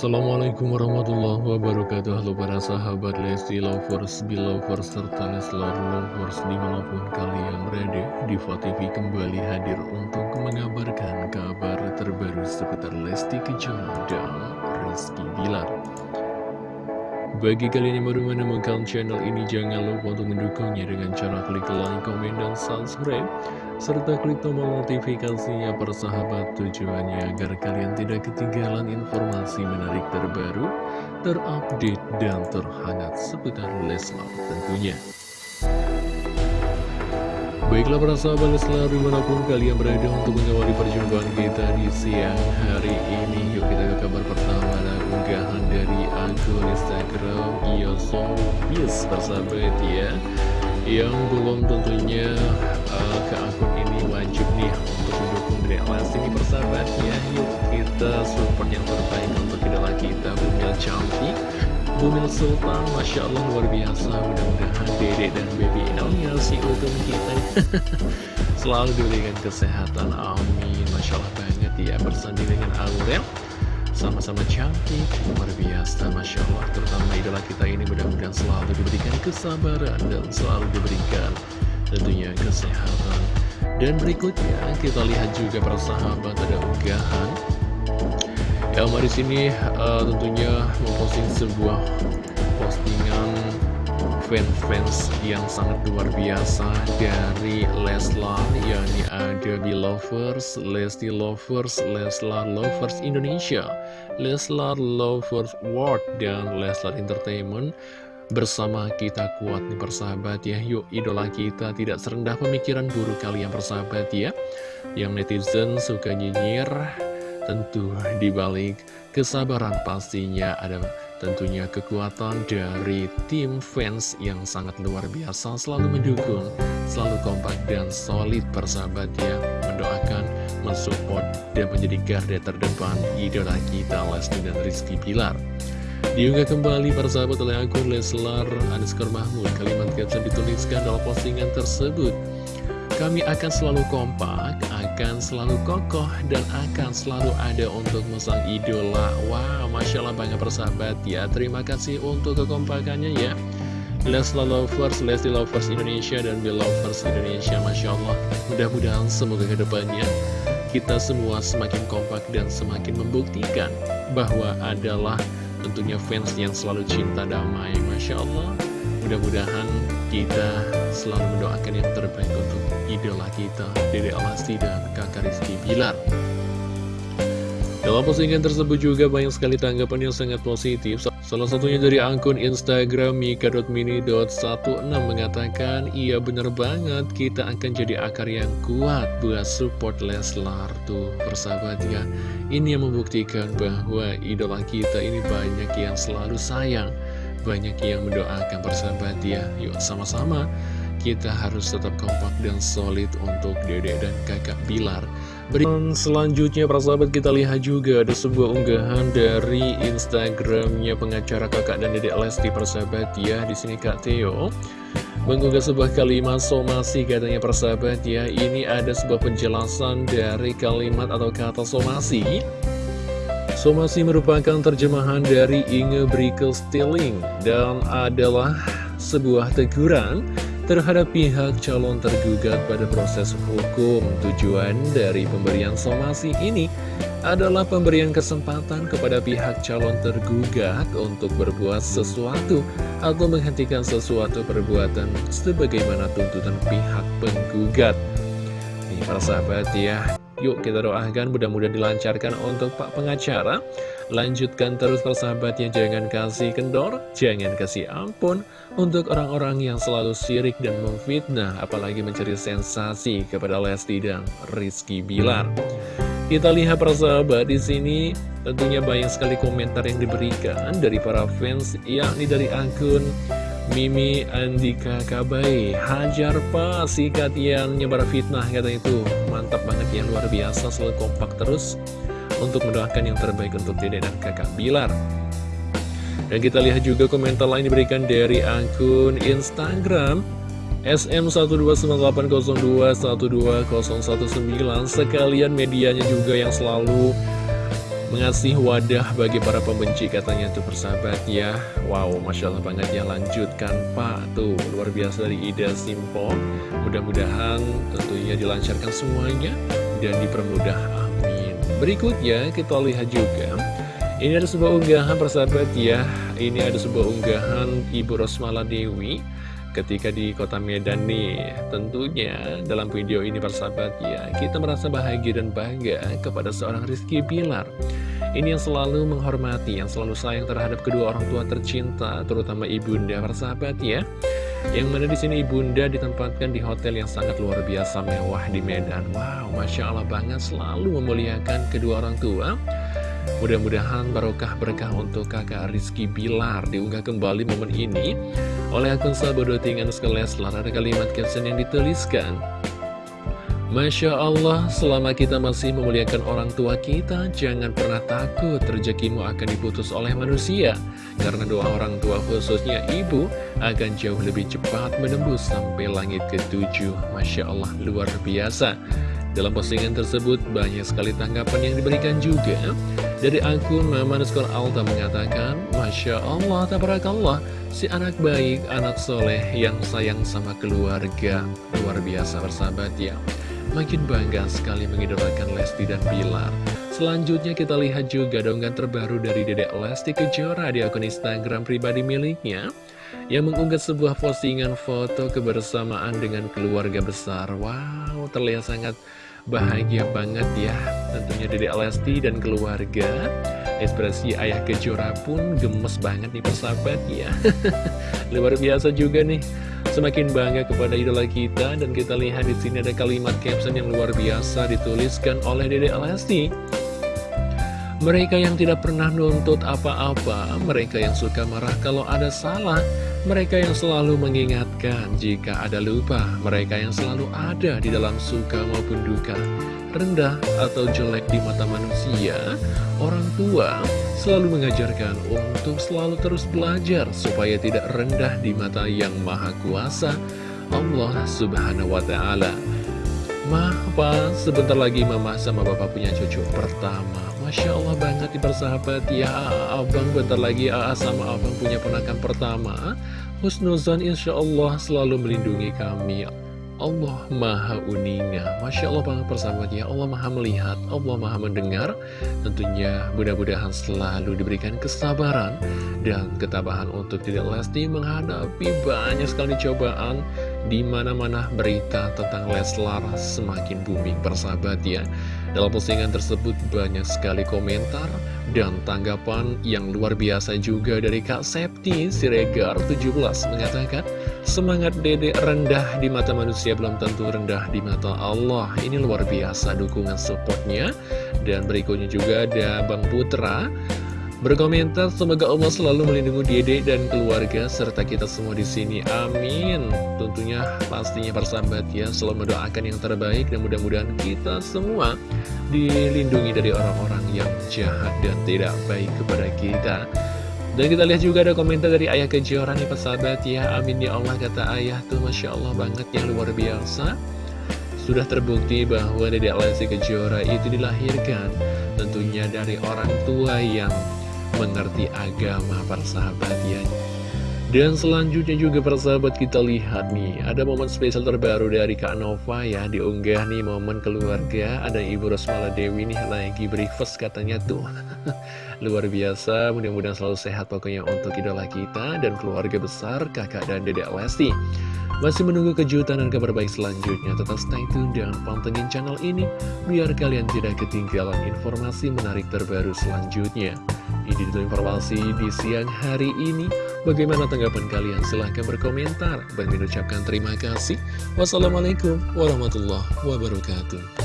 Assalamualaikum warahmatullahi wabarakatuh. Halo para sahabat Lesti Lovers, Belovers, serta Leslar Lovers di mana pun kalian berada Diva TV kembali hadir untuk mengabarkan kabar terbaru seputar Lesti Kejora dan Rizky Bilar bagi kalian yang baru menemukan channel ini, jangan lupa untuk mendukungnya dengan cara klik like, komen, dan subscribe. Serta klik tombol notifikasinya persahabat tujuannya agar kalian tidak ketinggalan informasi menarik terbaru, terupdate, dan terhangat seputar Leslar tentunya. Baiklah para sahabat Leslar di mana pun kalian berada untuk mengawali perjumpaan kita di siang hari ini Yuk kita ke kabar pertama unggahan dari akun Instagram Iosobis persahabat ya Yang belum tentunya uh, ke akun ini wajib nih untuk mendukung dari Alasti ini persahabat ya. Yuk kita support yang terbaik untuk idola kita Bumil Cantik. Bumil Sultan, Masya Allah luar biasa. Mudah-mudahan Dede dan Baby Elnya si utuh kita Selalu diberikan kesehatan, amin. Masya Allah banget ya bersanding dengan Aurel Sama-sama cantik, luar biasa Masya Allah. Terutama idola kita ini mudah-mudahan selalu diberikan kesabaran Dan selalu diberikan tentunya kesehatan. Dan berikutnya kita lihat juga persahabat ada unggahan. Elma di sini uh, tentunya memposting sebuah postingan fans-fans yang sangat luar biasa dari Leslar yakni ada Belovers, Lesti Lovers, Leslar Lovers Indonesia, Leslar Lovers World dan Leslar Entertainment. Bersama kita kuat nih persahabat ya Yuk idola kita tidak serendah pemikiran buruk kalian persahabat ya. Yang netizen suka nyinyir Tentu dibalik kesabaran pastinya ada tentunya kekuatan dari tim fans yang sangat luar biasa selalu mendukung, selalu kompak dan solid persahabat ya. Mendoakan, mensupport dan menjadi garda terdepan idola kita Lesti dan Rizky Pilar. Diunggah kembali persahabat oleh akun Leslar Aniskar Mahmud. Kalimat caption dituliskan dalam postingan tersebut kami akan selalu kompak, akan selalu kokoh, dan akan selalu ada untuk mesang idola. Wow, Masya Allah banyak persahabat ya. Terima kasih untuk kekompakannya ya. Leslie Lovers, Leslie Lovers Indonesia, dan Belovers Indonesia. Masya Allah, mudah-mudahan semoga ke depannya kita semua semakin kompak dan semakin membuktikan bahwa adalah tentunya fans yang selalu cinta damai. Masya Allah, mudah-mudahan kita selalu mendoakan yang terbaik untuk idola kita, Dede Alasti dan kakak Rizky Bilar. Dalam postingan tersebut juga banyak sekali tanggapan yang sangat positif. Salah satunya dari akun Instagram mika.mini.16 mengatakan, Iya bener banget, kita akan jadi akar yang kuat buat support Leslar tuh persahabat ya. Ini yang membuktikan bahwa idola kita ini banyak yang selalu sayang banyak yang mendoakan persahabat ya Yuk sama-sama kita harus tetap kompak dan solid untuk dedek dan kakak Bilar. Berikut selanjutnya persahabat kita lihat juga ada sebuah unggahan dari Instagramnya pengacara kakak dan dedek Lesti persahabat ya di sini Kak Theo mengunggah sebuah kalimat somasi katanya persahabat ya ini ada sebuah penjelasan dari kalimat atau kata somasi. Somasi merupakan terjemahan dari Inge Brikel Stilling dan adalah sebuah teguran terhadap pihak calon tergugat pada proses hukum. Tujuan dari pemberian somasi ini adalah pemberian kesempatan kepada pihak calon tergugat untuk berbuat sesuatu atau menghentikan sesuatu perbuatan sebagaimana tuntutan pihak penggugat. Nih para sahabat ya, Yuk kita doakan mudah-mudahan dilancarkan untuk Pak Pengacara. Lanjutkan terus persahabatnya jangan kasih kendor, jangan kasih ampun Untuk orang-orang yang selalu sirik dan memfitnah Apalagi mencari sensasi kepada Lesti dan Rizky Bilar. Kita lihat persahabat di sini tentunya banyak sekali komentar yang diberikan dari para fans yakni dari akun Mimi Andika Kabai Hajar pak sikat yang nyebar fitnah kata itu Mantap banget ya luar biasa selalu kompak terus Untuk mendoakan yang terbaik untuk dede dan kakak Bilar. Dan kita lihat juga komentar lain diberikan dari akun Instagram SM12980212019 Sekalian medianya juga yang selalu Mengasih wadah bagi para pembenci katanya tuh persahabat ya. Wow, Masya Allah banget ya Lanjutkan. Pak Tuh, luar biasa dari Ida Simpo. Mudah-mudahan tentunya dilancarkan semuanya Dan dipermudah, amin. Berikutnya kita lihat juga. Ini ada sebuah unggahan persahabat ya. Ini ada sebuah unggahan Ibu Rosmala Dewi ketika di kota Medan nih Tentunya dalam video ini persahabat ya Kita merasa bahagia dan bangga kepada seorang Rizky Bilar. Ini yang selalu menghormati, yang selalu sayang terhadap kedua orang tua tercinta Terutama ibunda persahabat ya. Yang mana di sini ibunda ditempatkan di hotel yang sangat luar biasa mewah di Medan. Wow, Masya Allah banget selalu memuliakan kedua orang tua Mudah-mudahan barokah berkah untuk kakak Rizky Bilar diunggah kembali momen ini oleh akun sahabat.tingan Leslar ada kalimat caption yang dituliskan Masya Allah, selama kita masih memuliakan orang tua kita, jangan pernah takut rezekimu akan diputus oleh manusia. Karena doa orang tua khususnya ibu akan jauh lebih cepat menembus sampai langit ketujuh. Masya Allah, luar biasa. Dalam postingan tersebut banyak sekali tanggapan yang diberikan juga Dari akun Mama Nuskor Alta mengatakan Masya Allah, tabarakallah. Si anak baik, anak soleh yang sayang sama keluarga. Luar biasa bersahabat ya. Makin bangga sekali mengidolakan Lesti dan Bilar. Selanjutnya kita lihat juga donggan terbaru dari Dedek Lesti Kejora di akun Instagram pribadi miliknya yang mengunggah sebuah postingan foto kebersamaan dengan keluarga besar. Wow, terlihat sangat bahagia banget ya. Tentunya Dede Lesti dan keluarga Ekspresi ayah kejora pun gemes banget nih persahabat ya. Luar biasa juga nih. Semakin bangga kepada idola kita Dan kita lihat di sini ada kalimat caption yang luar biasa Dituliskan oleh Dede Lesti. Mereka yang tidak pernah nuntut apa-apa, mereka yang suka marah kalau ada salah, mereka yang selalu mengingatkan jika ada lupa, mereka yang selalu ada di dalam suka maupun duka, rendah atau jelek di mata manusia, orang tua selalu mengajarkan untuk selalu terus belajar supaya tidak rendah di mata yang maha kuasa, Allah subhanahu wa ta'ala. Ma, apa sebentar lagi mama sama bapak punya cucu pertama Masya Allah banget di persahabat. Ya Abang bentar lagi AA sama abang punya ponakan pertama. Husnuzan insya Allah selalu melindungi kami. Allah maha uninga. Masya Allah banget persahabat ya. Allah maha melihat Allah maha mendengar. Tentunya mudah-mudahan selalu diberikan kesabaran Dan ketabahan untuk tidak lesti menghadapi banyak sekali cobaan di mana-mana berita tentang Leslar semakin booming persahabat ya Dalam postingan tersebut banyak sekali komentar dan tanggapan yang luar biasa juga dari Kak Septi Siregar 17 mengatakan Semangat dedek rendah di mata manusia belum tentu rendah di mata Allah. Ini luar biasa dukungan supportnya. Dan berikutnya juga ada Bang Putra berkomentar semoga Allah selalu melindungi Dede dan keluarga serta kita semua di sini. Amin. Tentunya pastinya persahabat ya selalu mendoakan yang terbaik dan mudah-mudahan kita semua dilindungi dari orang-orang yang jahat dan tidak baik kepada kita. Dan kita lihat juga ada komentar dari Ayah Kejora nih persahabat ya Amin ya Allah kata Ayah tuh Masya Allah banget yang luar biasa Sudah terbukti bahwa Dedek Lesti Kejora itu dilahirkan Tentunya dari orang tua yang mengerti agama persahabat ya. Dan selanjutnya juga persahabat kita lihat nih Ada momen spesial terbaru dari Kak Nova ya. Diunggah nih momen keluarga Ada Ibu Rosmala Dewi nih lagi breakfast katanya tuh. Luar biasa mudah-mudahan selalu sehat pokoknya untuk idola kita Dan keluarga besar kakak dan dedek Lesti masih menunggu kejutan dan kabar baik selanjutnya, tetap stay tune dan pantengin channel ini biar kalian tidak ketinggalan informasi menarik terbaru selanjutnya. Ini dulu informasi di siang hari ini. Bagaimana tanggapan kalian? Silahkan berkomentar. Dan mengucapkan terima kasih. Wassalamualaikum warahmatullahi wabarakatuh.